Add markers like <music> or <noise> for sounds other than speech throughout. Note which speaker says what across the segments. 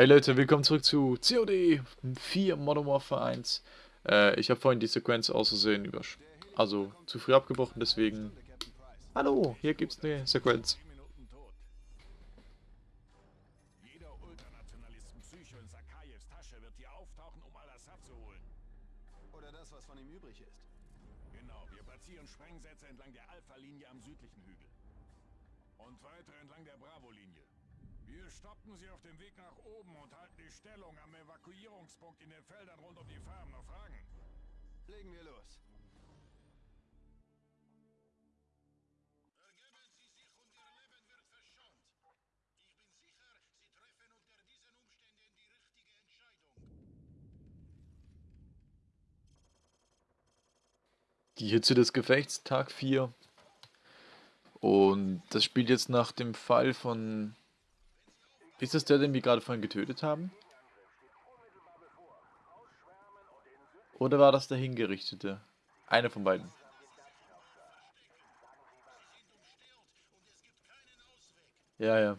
Speaker 1: Hey Leute, willkommen zurück zu COD 4 Modern Warfare 1. Äh, ich habe vorhin die Sequenz über, also zu früh abgebrochen, deswegen. Hallo, hier gibt's eine Sequenz. Stoppen sie auf dem Weg nach oben und halten die Stellung am Evakuierungspunkt in den Feldern rund um die Farm. Noch Fragen? Legen wir los. Ergeben Sie sich und Ihr Leben wird verschont. Ich bin sicher, Sie treffen unter diesen Umständen die richtige Entscheidung. Die Hitze des Gefechts, Tag 4. Und das spielt jetzt nach dem Fall von ist das der, den wir gerade vorhin getötet haben? Oder war das der Hingerichtete? Einer von beiden. Ja, ja.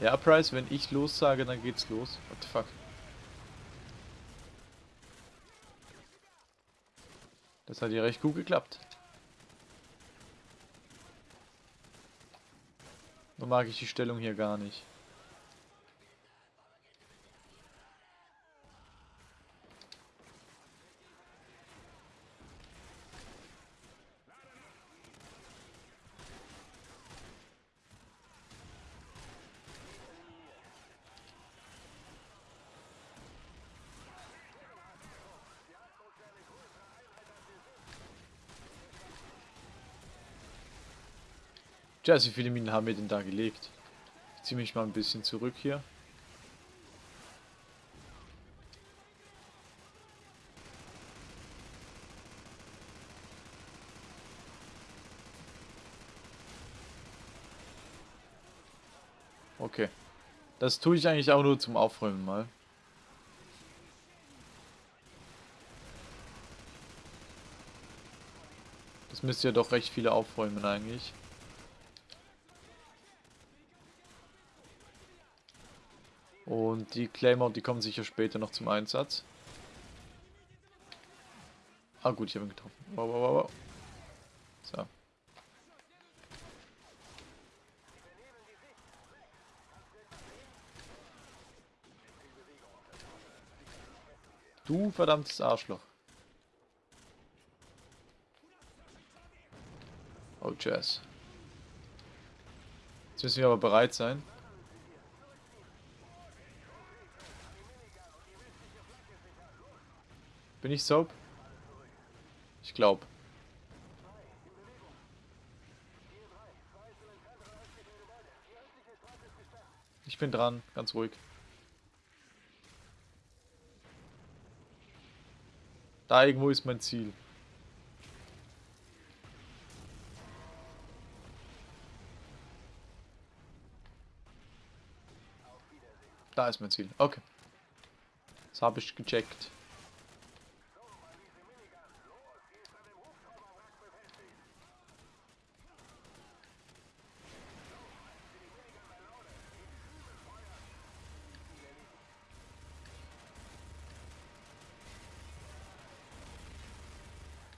Speaker 1: Ja, Price, wenn ich los sage, dann geht's los. What the fuck? Das hat ja recht gut geklappt. Nur mag ich die Stellung hier gar nicht. Tja, wie viele Minen haben wir denn da gelegt? Ich ziehe mich mal ein bisschen zurück hier. Okay. Das tue ich eigentlich auch nur zum Aufräumen mal. Das müsste ja doch recht viele aufräumen eigentlich. Und die Claymore, die kommen sicher später noch zum Einsatz. Ah gut, ich habe ihn getroffen. Wow, wow, wow. So. Du verdammtes Arschloch. Oh, Jazz. Jetzt müssen wir aber bereit sein. Bin ich Soap? Ich glaube. Ich bin dran, ganz ruhig. Da irgendwo ist mein Ziel. Da ist mein Ziel. Okay. Das habe ich gecheckt.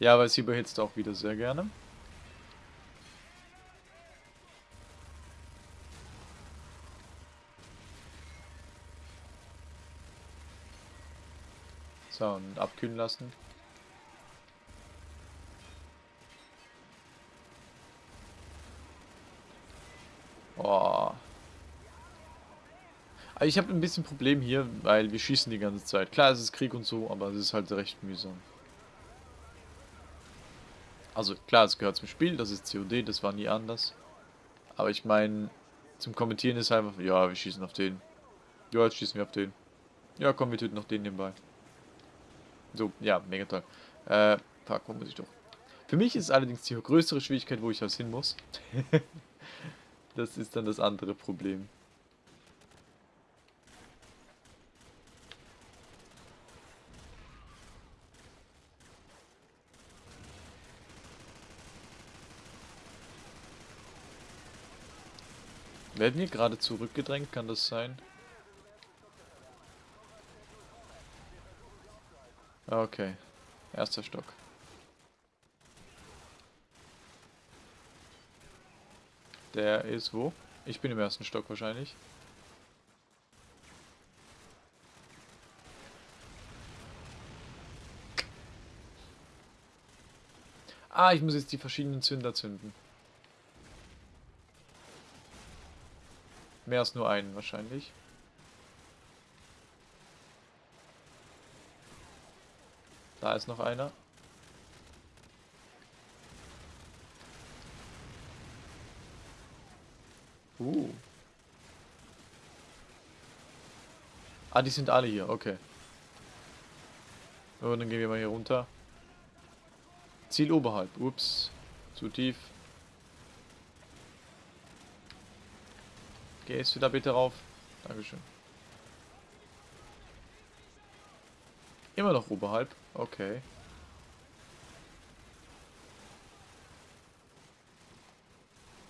Speaker 1: Ja, weil sie behitzt auch wieder sehr gerne. So, und abkühlen lassen. Boah. Ich habe ein bisschen Problem hier, weil wir schießen die ganze Zeit. Klar, es ist Krieg und so, aber es ist halt recht mühsam. Also klar, es gehört zum Spiel, das ist COD, das war nie anders. Aber ich meine, zum Kommentieren ist einfach, ja, wir schießen auf den. Ja, jetzt schießen wir auf den. Ja, komm, wir töten noch den nebenbei. So, ja, mega toll. Äh, fuck, wo muss ich doch? Für mich ist allerdings die größere Schwierigkeit, wo ich das hin muss. <laughs> das ist dann das andere Problem. Werden wir gerade zurückgedrängt? Kann das sein? Okay. Erster Stock. Der ist wo? Ich bin im ersten Stock wahrscheinlich. Ah, ich muss jetzt die verschiedenen Zünder zünden. Mehr als nur einen wahrscheinlich. Da ist noch einer. Uh. Ah, die sind alle hier, okay. Und dann gehen wir mal hier runter. Ziel oberhalb. Ups. Zu tief. Gehst du da bitte rauf? Dankeschön. Immer noch oberhalb. Okay.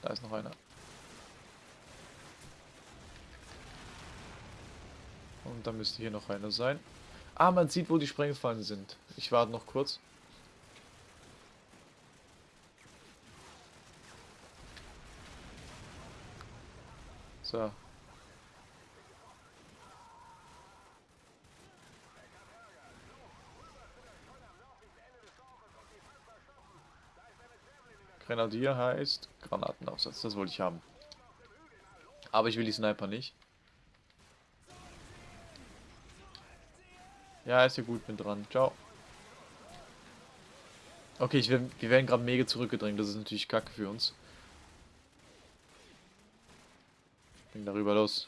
Speaker 1: Da ist noch einer. Und dann müsste hier noch einer sein. Ah, man sieht, wo die Sprengfallen sind. Ich warte noch kurz. So. Grenadier heißt Granatenaufsatz. Das wollte ich haben. Aber ich will die Sniper nicht. Ja, ist ja gut, bin dran. Ciao. Okay, ich, wir werden gerade mega zurückgedrängt. Das ist natürlich kacke für uns. Ging darüber los.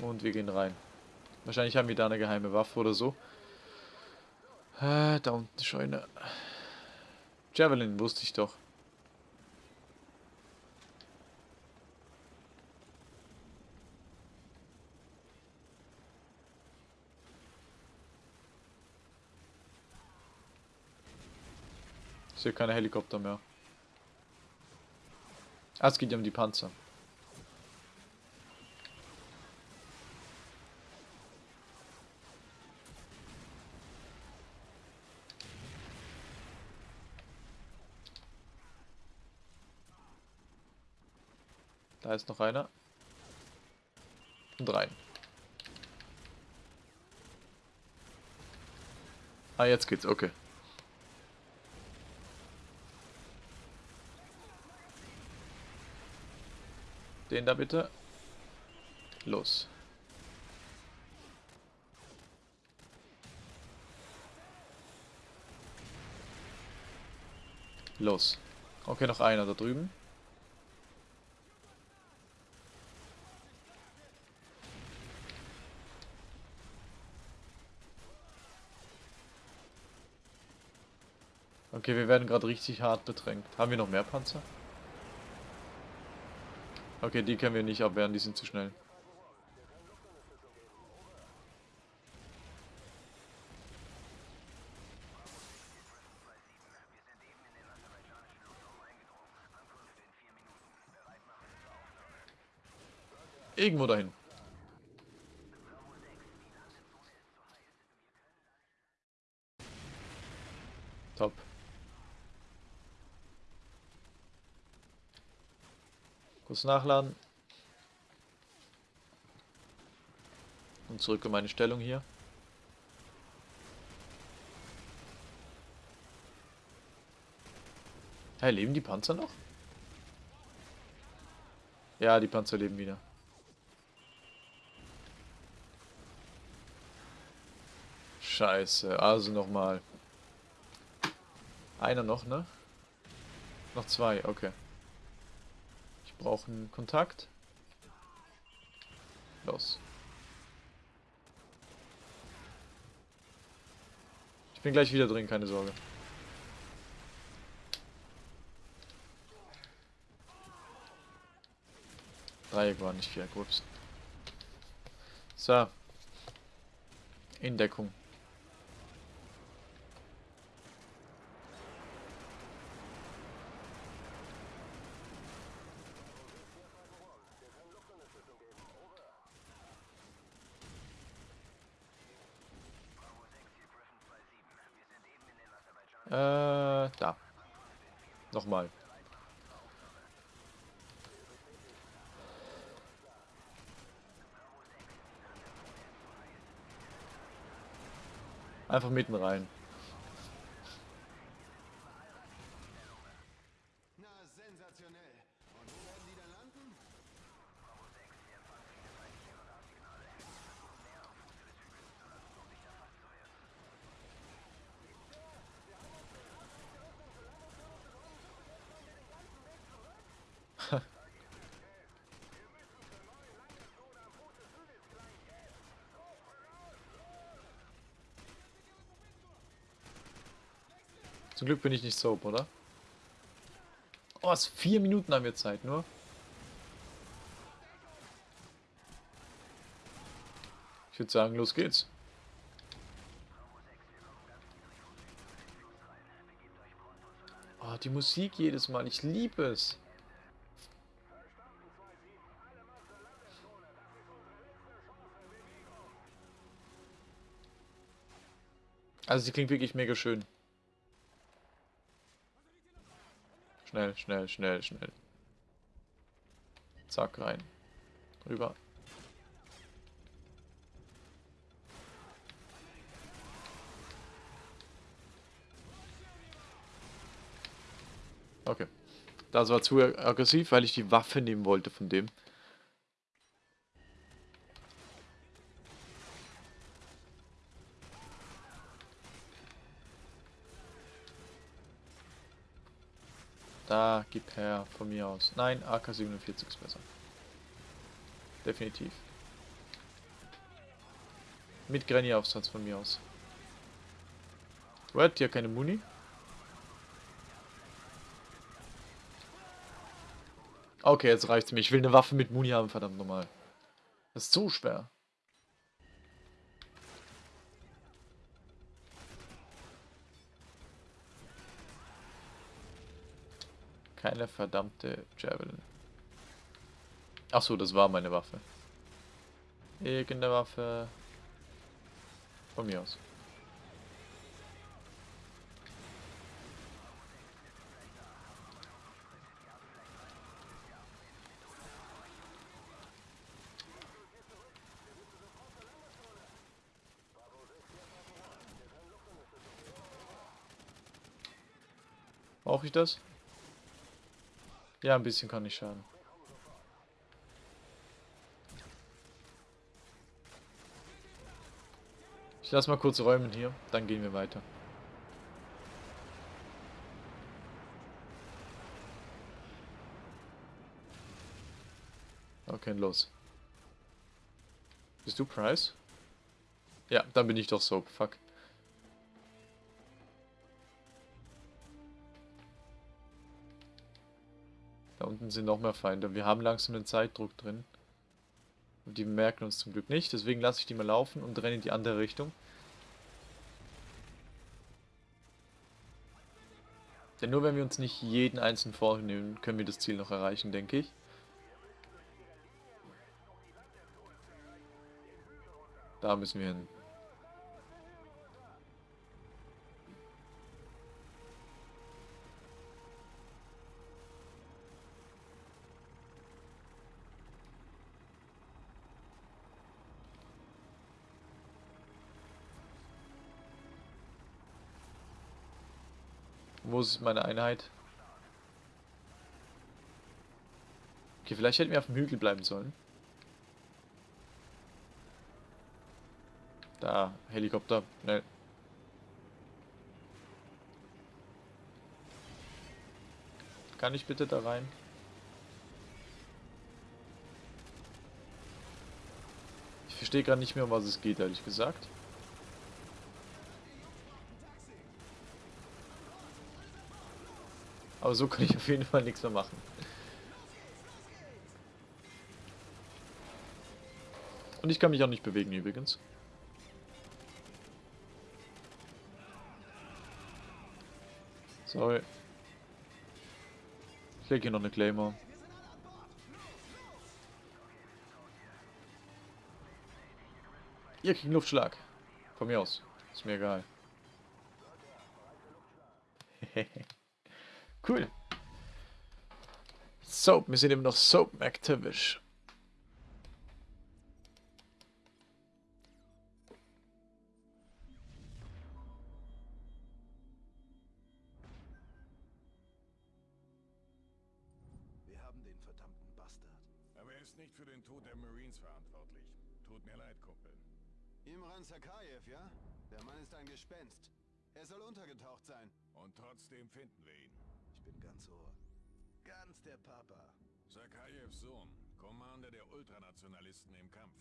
Speaker 1: Und wir gehen rein. Wahrscheinlich haben wir da eine geheime Waffe oder so. Äh, da unten Scheune. Javelin wusste ich doch. Sehe keine Helikopter mehr. Ah, es geht ja um die Panzer. Da ist noch einer. Und rein. Ah, jetzt geht's, okay. Den da bitte. Los. Los. Okay, noch einer da drüben. Okay, wir werden gerade richtig hart bedrängt. Haben wir noch mehr Panzer? Okay, die können wir nicht abwehren, die sind zu schnell. Irgendwo dahin. Kurz nachladen. Und zurück in meine Stellung hier. Hey, leben die Panzer noch? Ja, die Panzer leben wieder. Scheiße, also nochmal. Einer noch, ne? Noch zwei, okay brauchen Kontakt. Los. Ich bin gleich wieder drin, keine Sorge. Dreieck war nicht Viereck, ups. So. In Deckung. Äh, da. Nochmal. Einfach mitten rein.
Speaker 2: Na, sensationell. Und wo werden die dann landen?
Speaker 1: Zum Glück bin ich nicht soap, oder? Oh, was? Vier Minuten haben wir Zeit nur. Ich würde sagen, los geht's. Oh, die Musik jedes Mal. Ich liebe es. Also sie klingt wirklich mega schön. Schnell, schnell, schnell, schnell. Zack, rein. Rüber. Okay. Das war zu aggressiv, weil ich die Waffe nehmen wollte von dem. Da, gib her, von mir aus. Nein, AK-47 ist besser. Definitiv. Mit Granny-Aufsatz von mir aus. What? Ja, keine Muni? Okay, jetzt reicht's mir. Ich will eine Waffe mit Muni haben, verdammt nochmal. Das ist so schwer. Keine verdammte Javelin. Achso, das war meine Waffe. Irgendeine Waffe. Von mir aus. Brauche ich das? Ja, ein bisschen kann ich schaden. Ich lasse mal kurz räumen hier, dann gehen wir weiter. Okay, los. Bist du Price? Ja, dann bin ich doch Soap. Fuck. Da unten sind noch mehr Feinde. Wir haben langsam einen Zeitdruck drin. Und die merken uns zum Glück nicht. Deswegen lasse ich die mal laufen und renne in die andere Richtung. Denn nur wenn wir uns nicht jeden einzelnen vornehmen, können wir das Ziel noch erreichen, denke ich. Da müssen wir hin. Wo ist meine Einheit? Okay, vielleicht hätten wir auf dem Hügel bleiben sollen. Da, Helikopter, schnell. Kann ich bitte da rein? Ich verstehe gerade nicht mehr, um was es geht, ehrlich gesagt. Aber so kann ich auf jeden Fall nichts mehr machen. Und ich kann mich auch nicht bewegen übrigens. Sorry. Ich lege hier noch eine Claymore. Ihr kriegt Luftschlag. Von mir aus. Ist mir egal. <laughs> cool. Soap, wir sind eben noch Soap McTavish.
Speaker 2: Wir haben den verdammten Bastard. Aber er ist nicht für den Tod der Marines verantwortlich. Tut mir leid, Kumpel. Imran Sakayev, ja? Der Mann ist ein Gespenst. Er soll untergetaucht sein. Und trotzdem finden wir ihn. Ich bin ganz ohr. Ganz der Papa. Sakayevs Sohn, Commander der Ultranationalisten im Kampf.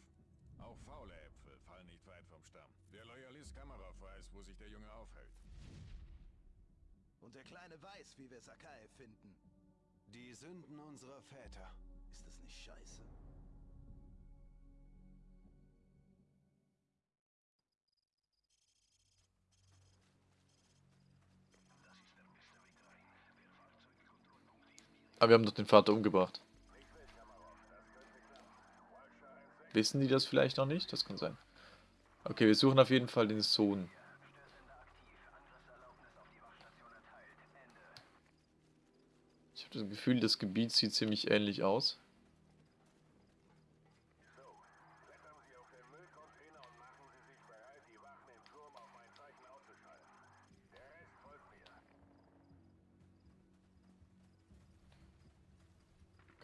Speaker 2: Auch faule Äpfel fallen nicht weit vom Stamm. Der Loyalist Kamarov weiß, wo sich der Junge aufhält. Und der Kleine weiß, wie wir Sakayev finden. Die Sünden unserer Väter. Ist das nicht scheiße?
Speaker 1: Aber wir haben doch den Vater umgebracht. Wissen die das vielleicht noch nicht? Das kann sein. Okay, wir suchen auf jeden Fall den Sohn. Ich habe das Gefühl, das Gebiet sieht ziemlich ähnlich aus.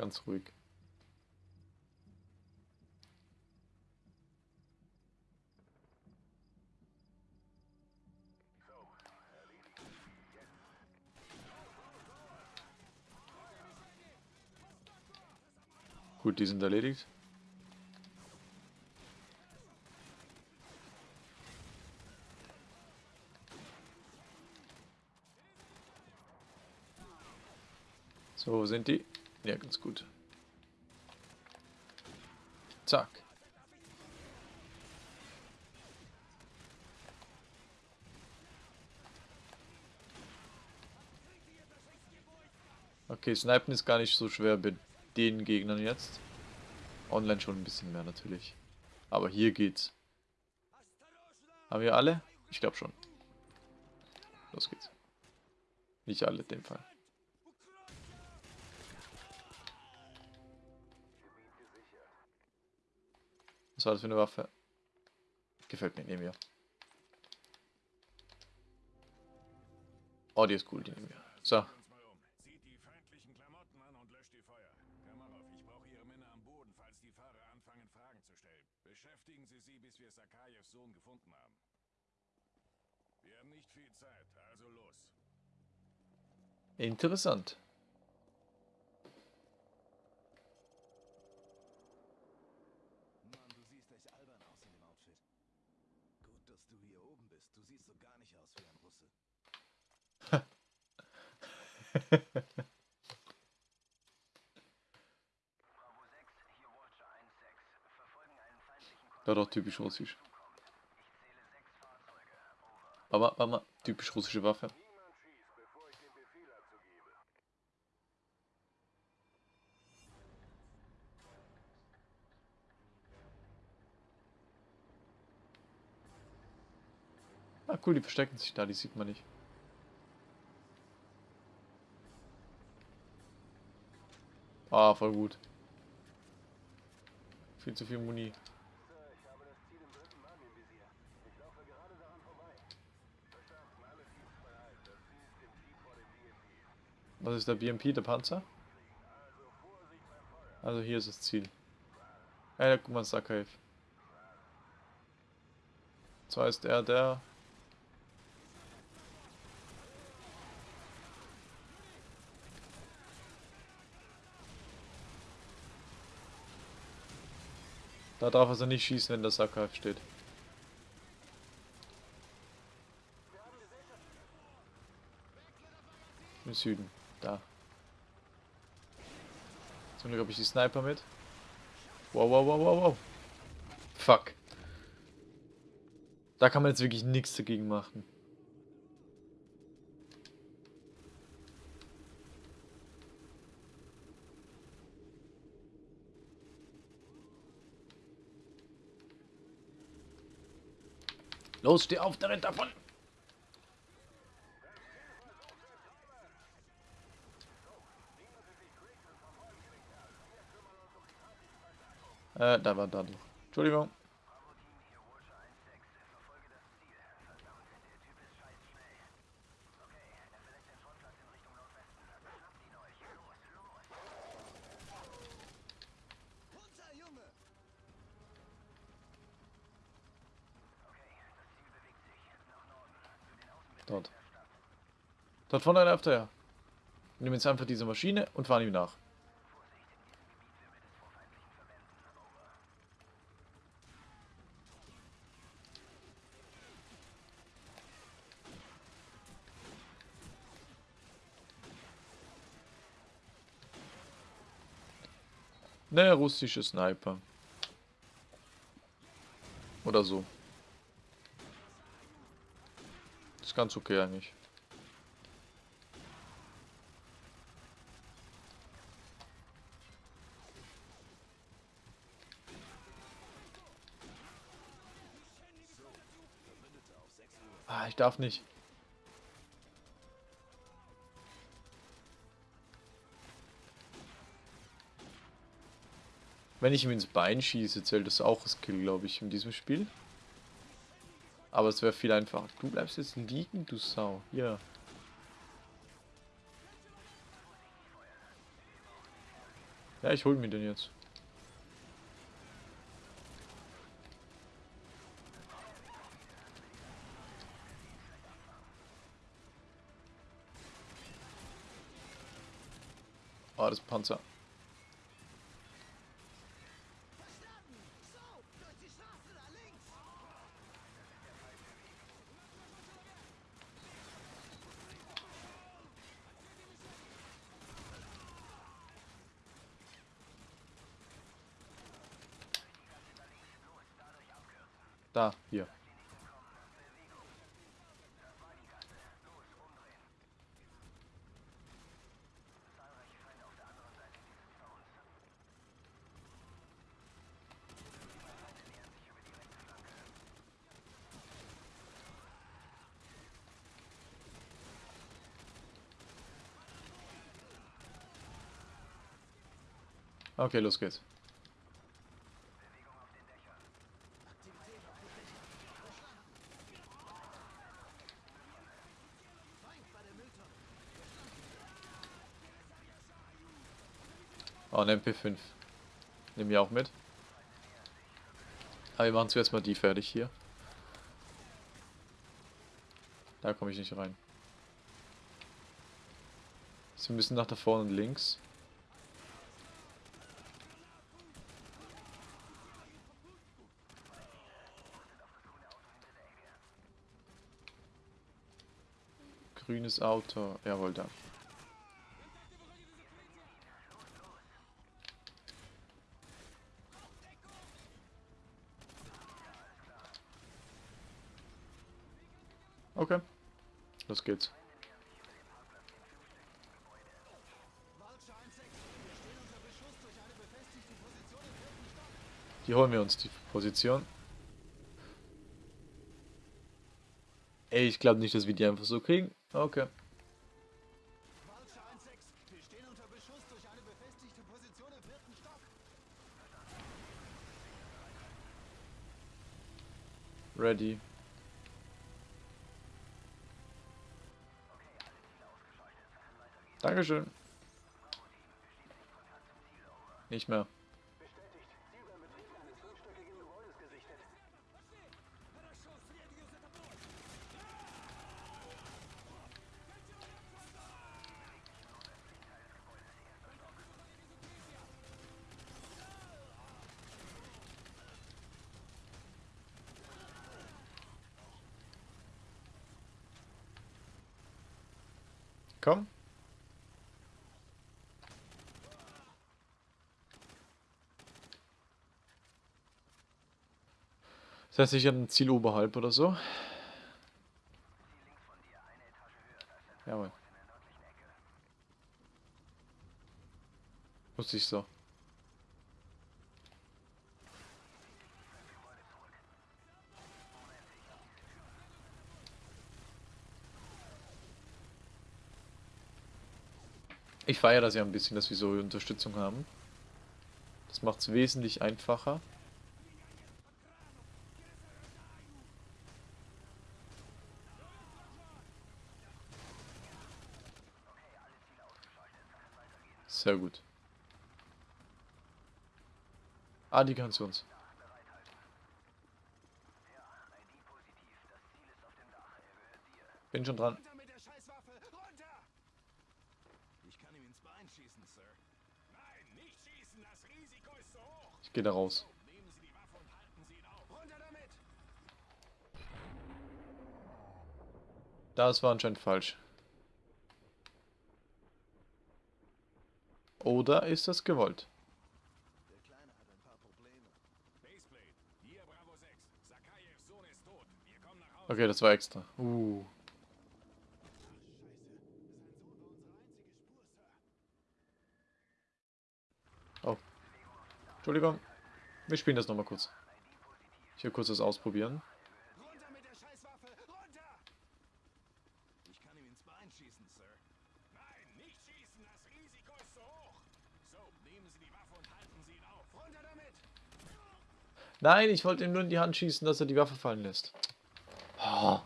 Speaker 1: Ganz ruhig. Gut, die sind erledigt. So, wo sind die? Ja, ganz gut. Zack. Okay, Snipen ist gar nicht so schwer bei den Gegnern jetzt. Online schon ein bisschen mehr natürlich. Aber hier geht's. Haben wir alle? Ich glaube schon. Los geht's. Nicht alle in dem Fall. Was war das für eine Waffe? Gefällt mir, nehmen wir. Oh, die ist cool, die nehmen wir. So. Beschäftigen Sie sie, bis wir Sakayevs Sohn gefunden haben. Wir haben nicht viel Zeit, also los. Interessant. <laughs> ja, doch, typisch russisch. Aber, aber, typisch russische Waffe. Ah cool, die verstecken sich da, die sieht man nicht. Ah, voll gut. Viel zu viel Muni. Was ist der BMP, der Panzer? Also hier ist das Ziel. Ja, guck mal, Sakaev. Zwar ist er der Da darf also nicht schießen, wenn der Sackhaft steht. Im Süden. Da. Zum Glück habe ich die Sniper mit. Wow, wow, wow, wow, wow. fuck. Da kann man jetzt wirklich nichts dagegen machen. Los, steh auf, der rennt davon. Äh, da war da. Entschuldigung. Dort. Dort vorne läuft er ja. Nehmen jetzt einfach diese Maschine und fahren ihm nach. Ne, russische Sniper. Oder so. Ist ganz okay eigentlich. Ah, ich darf nicht. Wenn ich ihm ins Bein schieße, zählt das auch als Kill, glaube ich, in diesem Spiel. Aber es wäre viel einfacher. Du bleibst jetzt liegen, du Sau. Hier. Ja, ich hol mir den jetzt. Oh, das Panzer. Da, hier. Okay, los geht's. Oh, ein MP5. Nehmen wir auch mit. Aber wir machen zuerst mal die fertig hier. Da komme ich nicht rein. Sie müssen nach da vorne links. Grünes Auto. Jawohl, da. Okay. Los geht's. Die holen wir uns, die Position. Ey, ich glaube nicht, dass wir die einfach so kriegen. Okay. Ready. Dankeschön. Nicht mehr. Komm. Das heißt, ich ein Ziel oberhalb oder so. Jawohl. Muss ich so. Ich feiere das ja ein bisschen, dass wir so Unterstützung haben. Das macht es wesentlich einfacher. Sehr gut. Ah, die kann zu uns. Bin schon dran. Ich gehe da raus. Das war anscheinend falsch. Oder ist das gewollt? Okay, das war extra. Uh. Oh. Entschuldigung. Wir spielen das nochmal kurz. Ich will kurz das ausprobieren. Nein, ich wollte ihm nur in die Hand schießen, dass er die Waffe fallen lässt. Oh.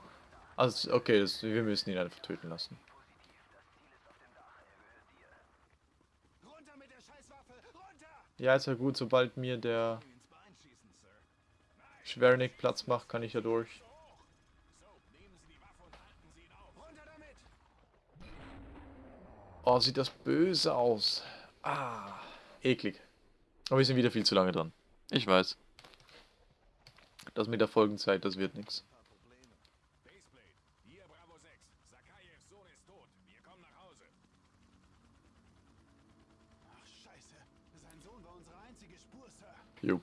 Speaker 1: Also, okay, das, wir müssen ihn einfach töten lassen. Ja, ist ja gut, sobald mir der Schwernick Platz macht, kann ich ja durch. Oh, sieht das böse aus. Ah, eklig. Aber wir sind wieder viel zu lange dran. Ich weiß. Das mit der Folgenzeit, das wird nichts. Jo.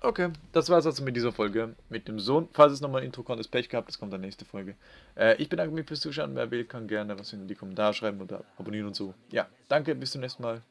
Speaker 1: Okay, das war es also mit dieser Folge mit dem Sohn. Falls es nochmal ein Intro kommt, ist Pech gehabt, das kommt in der nächsten Folge. Äh, ich bedanke mich fürs Zuschauen. Wer will, kann gerne was in die Kommentare schreiben oder abonnieren und so. Ja, danke, bis zum nächsten Mal.